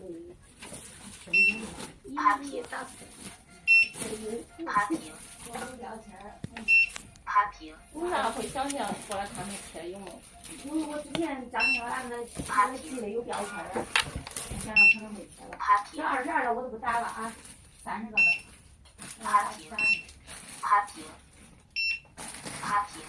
是个一，爬平，爬平，爬平，为啥会想想过来看那车有没？因为我之前家那个爬那个机子有标签儿，我想着可能会贴了。爬平，这二十二的我都不打了啊，三十个的。爬平，爬平，爬平，爬平。